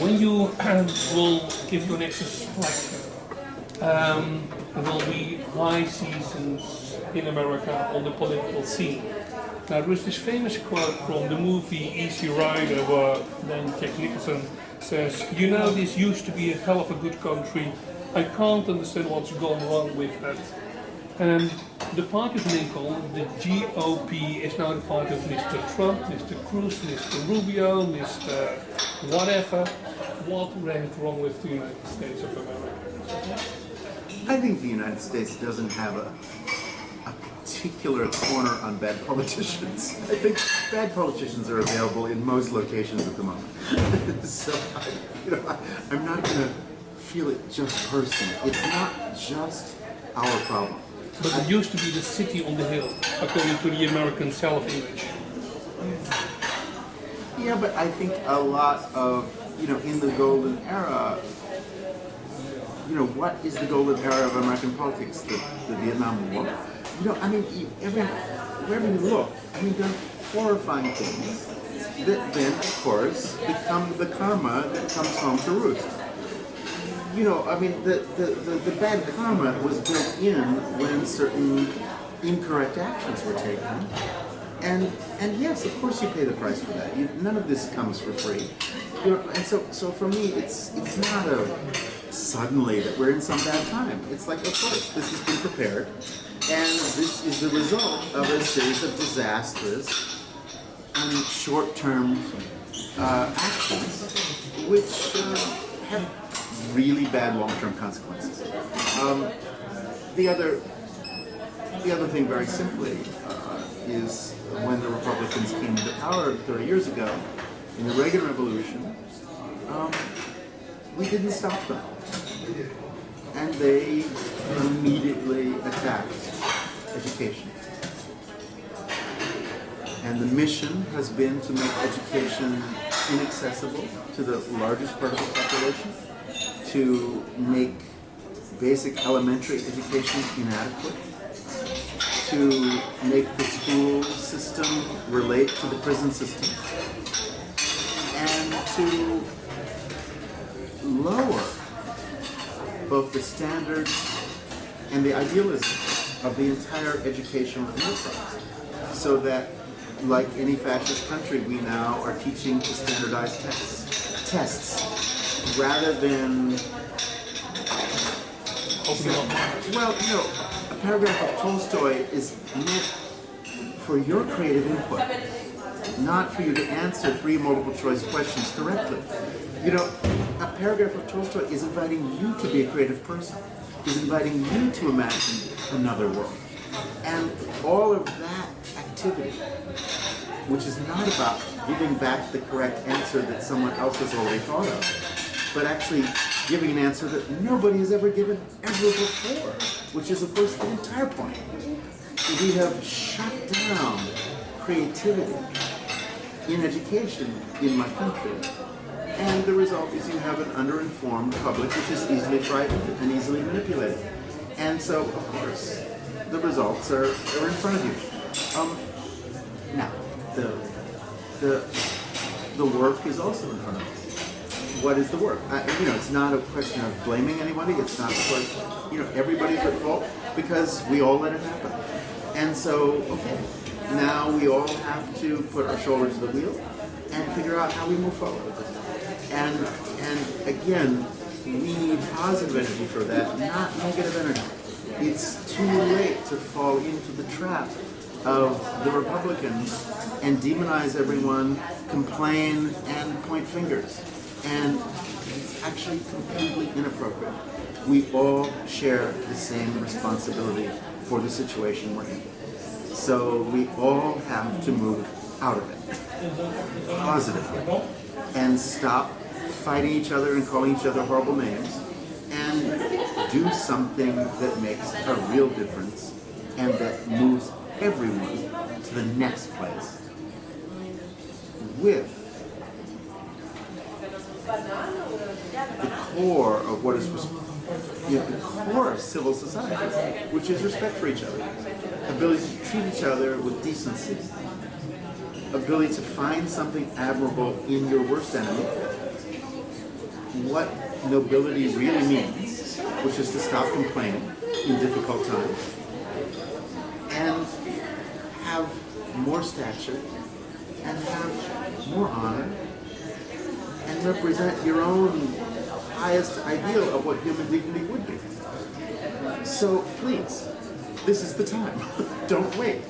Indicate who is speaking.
Speaker 1: when you will give your next lecture, um, there will be high seasons in America on the political scene. Now there is this famous quote from the movie Easy Rider where then Jack Nicholson says, you know this used to be a hell of a good country, I can't understand what's gone wrong with that. And the party of Lincoln, the GOP, is now the party of Mr. Trump, Mr. Cruz, Mr. Rubio, Mr. whatever. What went wrong with the United States of America?
Speaker 2: I think the United States doesn't have a, a particular corner on bad politicians. I think bad politicians are available in most locations at the moment. so, I, you know, I, I'm not going to feel it just personally. It's not just our problem.
Speaker 1: But it used to be the city on the hill, according to the American self-image.
Speaker 2: Yeah, but I think a lot of, you know, in the golden era, you know, what is the golden era of American politics? The, the Vietnam War? You know, I mean, every, wherever you look, I mean, are horrifying things that then, of course, become the karma that comes home to roost. You know, I mean, the, the, the, the bad karma was built in when certain incorrect actions were taken. And and yes, of course you pay the price for that. You, none of this comes for free. You know, and so so for me, it's it's not a suddenly that we're in some bad time. It's like, of course, this has been prepared, and this is the result of a series of disastrous and short-term uh, actions, which uh, have really bad long-term consequences. Um, the other the other thing, very simply, uh, is when the Republicans came into power 30 years ago, in the Reagan Revolution, um, we didn't stop them. And they immediately attacked education. And the mission has been to make education inaccessible to the largest part of the population, to make basic elementary education inadequate, to make the school system relate to the prison system, and to lower both the standards and the idealism of the entire educational enterprise, so that, like any fascist country, we now are teaching to standardize tests, tests rather than well, you know, a paragraph of Tolstoy is meant for your creative input, not for you to answer three multiple choice questions correctly. You know, a paragraph of Tolstoy is inviting you to be a creative person, is inviting you to imagine another world. And all of that activity, which is not about giving back the correct answer that someone else has already thought of, but actually giving an answer that nobody has ever given ever before, which is, of course, the entire point. We have shut down creativity in education in my country. And the result is you have an underinformed public which is easily frightened and easily manipulated. And so, of course, the results are, are in front of you. Um, now, the, the, the work is also in front of you what is the work? I, you know, it's not a question of blaming anybody. It's not a question, you know, everybody's at fault because we all let it happen. And so, okay, now we all have to put our shoulder to the wheel and figure out how we move forward. And and again, we need positive energy for that, not negative energy. It's too late to fall into the trap of the Republicans and demonize everyone, complain, and point fingers and it's actually completely inappropriate. We all share the same responsibility for the situation we're in. So we all have to move out of it positively and stop fighting each other and calling each other horrible names and do something that makes a real difference and that moves everyone to the next place with core of what is you know, the core of civil society, which is respect for each other, ability to treat each other with decency, ability to find something admirable in your worst enemy, what nobility really means, which is to stop complaining in difficult times, and have more stature, and have more honor, and represent your own highest ideal of what human dignity would be. So please, this is the time. Don't wait.